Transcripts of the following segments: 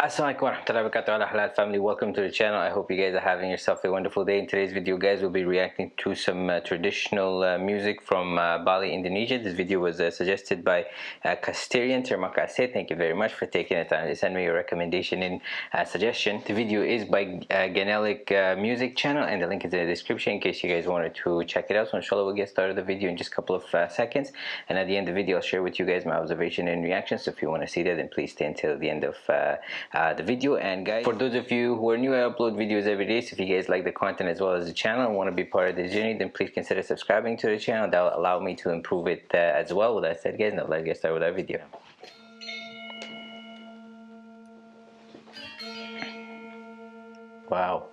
Assalamualaikum warahmatullahi wabarakatuh. Halal family welcome to the channel. I hope you guys are having yourself a wonderful day. In today's video guys we'll be reacting to some uh, traditional uh, music from uh, Bali Indonesia. This video was uh, suggested by uh, Casterian Termakase thank you very much for taking the time to send me your recommendation and uh, suggestion. The video is by uh, Ganelic uh, music channel and the link is in the description in case you guys wanted to check it out. So inshallah we'll get started the video in just a couple of seconds. And at the end of the video I'll share with you guys my observation and reaction so if you want to see that then please stay until the end of uh, the video. And guys for those of you who are new I upload videos every day. So if you guys like the content as well as the channel and want to be part of this journey then please consider subscribing to the channel. That will allow me to improve it uh, as well. With that said guys now let's get started with our video. Wow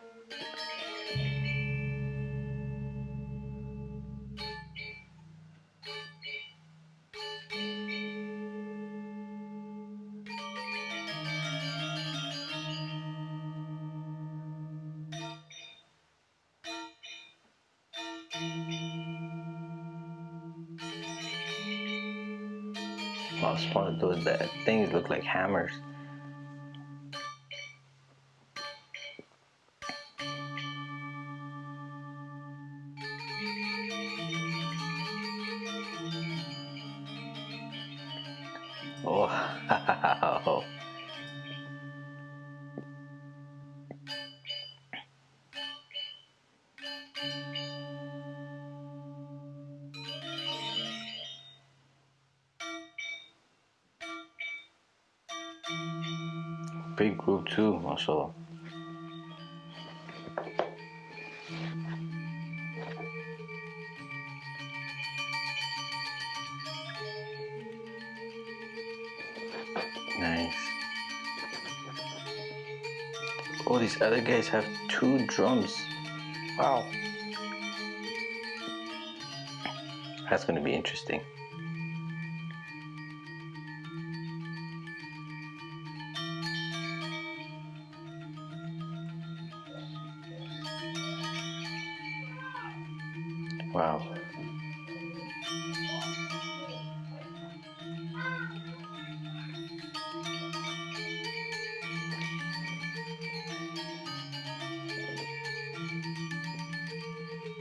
Wow, small those that things look like hammers. Big group too, mashallah. Nice. All these other guys have two drums. Wow. That's gonna be interesting. Wow.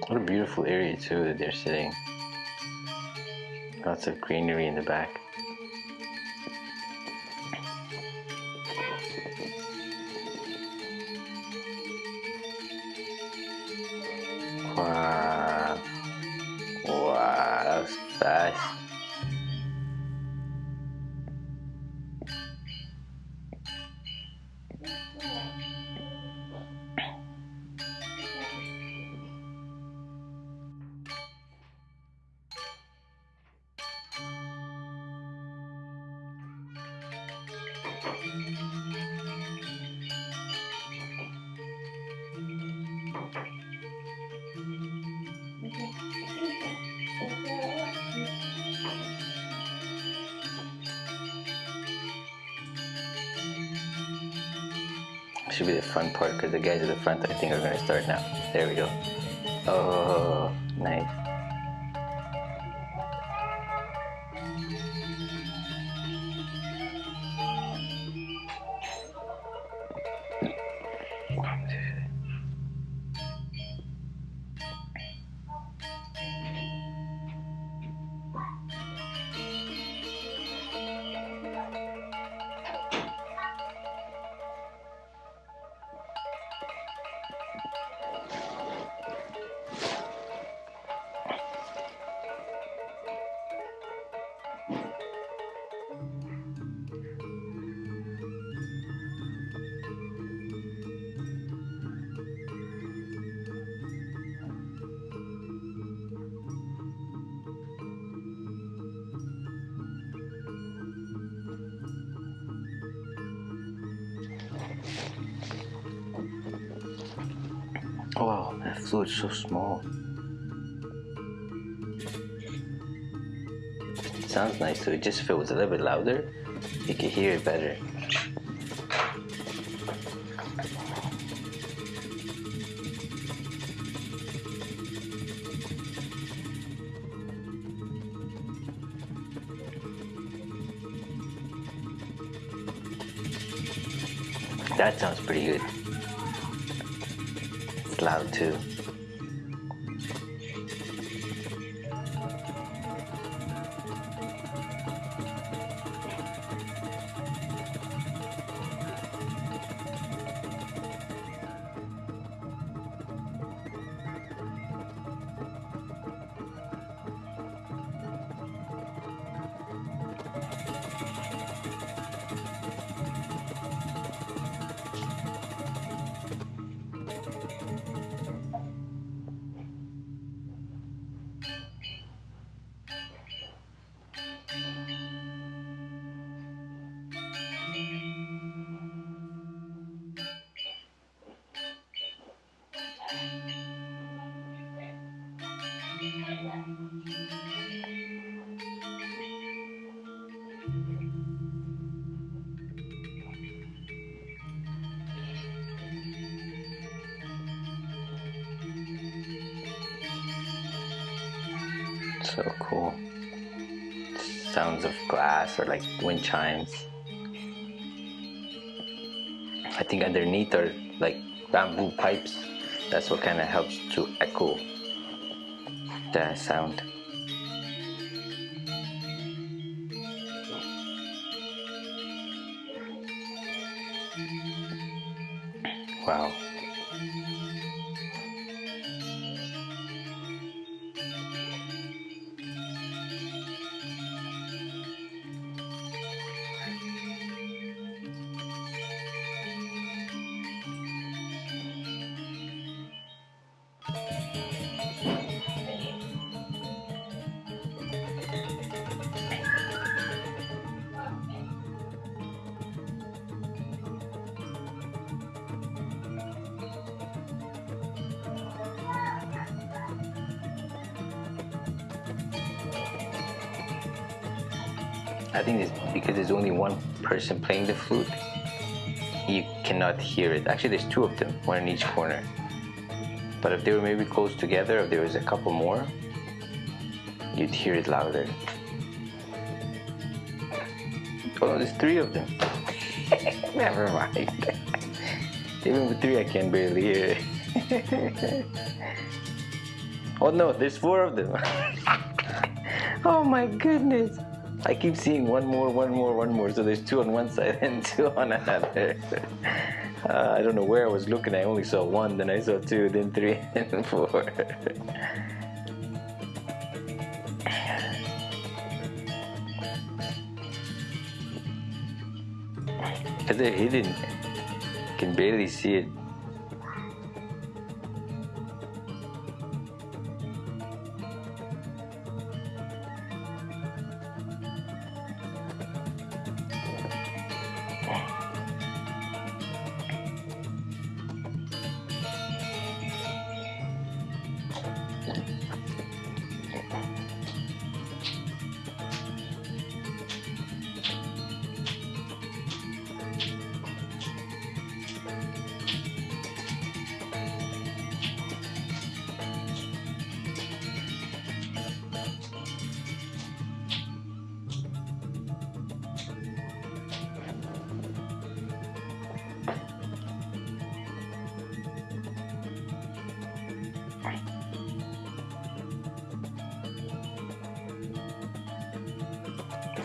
What a beautiful area too that they're sitting. Lots of greenery in the back. Should be the fun part because the guys at the front I think are going to start now. There we go. Oh, fluid's so small. It sounds nice too, It just if it was a little bit louder, you could hear it better. That sounds pretty good. It's loud too. So cool. Sounds of glass or like wind chimes. I think underneath are like bamboo pipes. That's what kind of helps to echo the sound. Wow. I think it's because there's only one person playing the flute, you cannot hear it. Actually, there's two of them, one in each corner. But if they were maybe close together, if there was a couple more, you'd hear it louder. Oh, there's three of them. Never mind. Even with three, I can barely hear it. oh no, there's four of them. oh my goodness. I keep seeing one more, one more, one more. So there's two on one side and two on another. Uh, I don't know where I was looking. I only saw one, then I saw two, then three, and four. Because they're hidden. Can barely see it.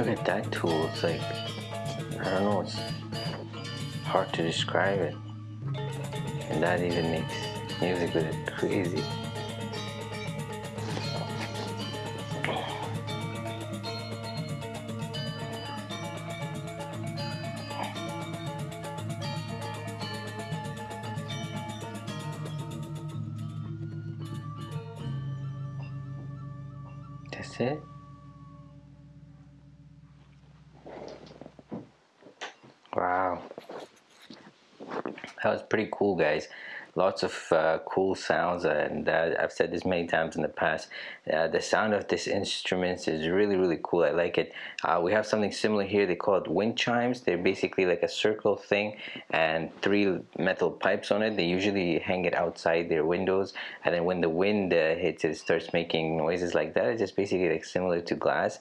Look at that tool. It's like, I don't know, it's hard to describe it. And that even makes music with it crazy. That's it? Wow. That was pretty cool, guys. Lots of uh, cool sounds, and uh, I've said this many times in the past. Uh, the sound of this instrument is really, really cool. I like it. Uh, we have something similar here. They call it wind chimes. They're basically like a circle thing and three metal pipes on it. They usually hang it outside their windows, and then when the wind uh, hits it, starts making noises like that. It's just basically like similar to glass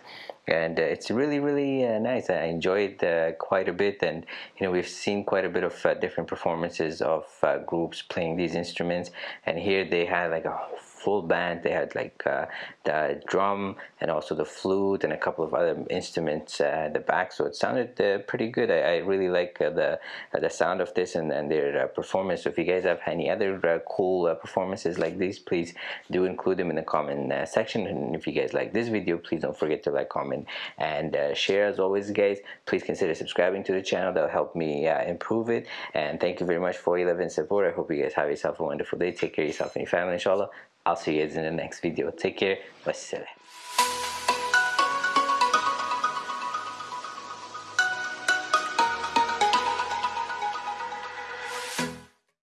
and uh, it's really really uh, nice. I enjoyed uh, quite a bit and you know we've seen quite a bit of uh, different performances of uh, groups playing these instruments and here they had like a full band. They had like uh, the drum and also the flute and a couple of other instruments uh, at the back. So it sounded uh, pretty good. I, I really like uh, the uh, the sound of this and, and their uh, performance. So if you guys have any other cool performances like these please do include them in the comment section. And if you guys like this video please don't forget to like comment and share as always guys. Please consider subscribing to the channel. That'll help me improve it. And thank you very much for your love and support. I hope you guys have yourself a wonderful day. Take care of yourself and your family inshallah I'll see you guys in the next video. Take care. Wassalam.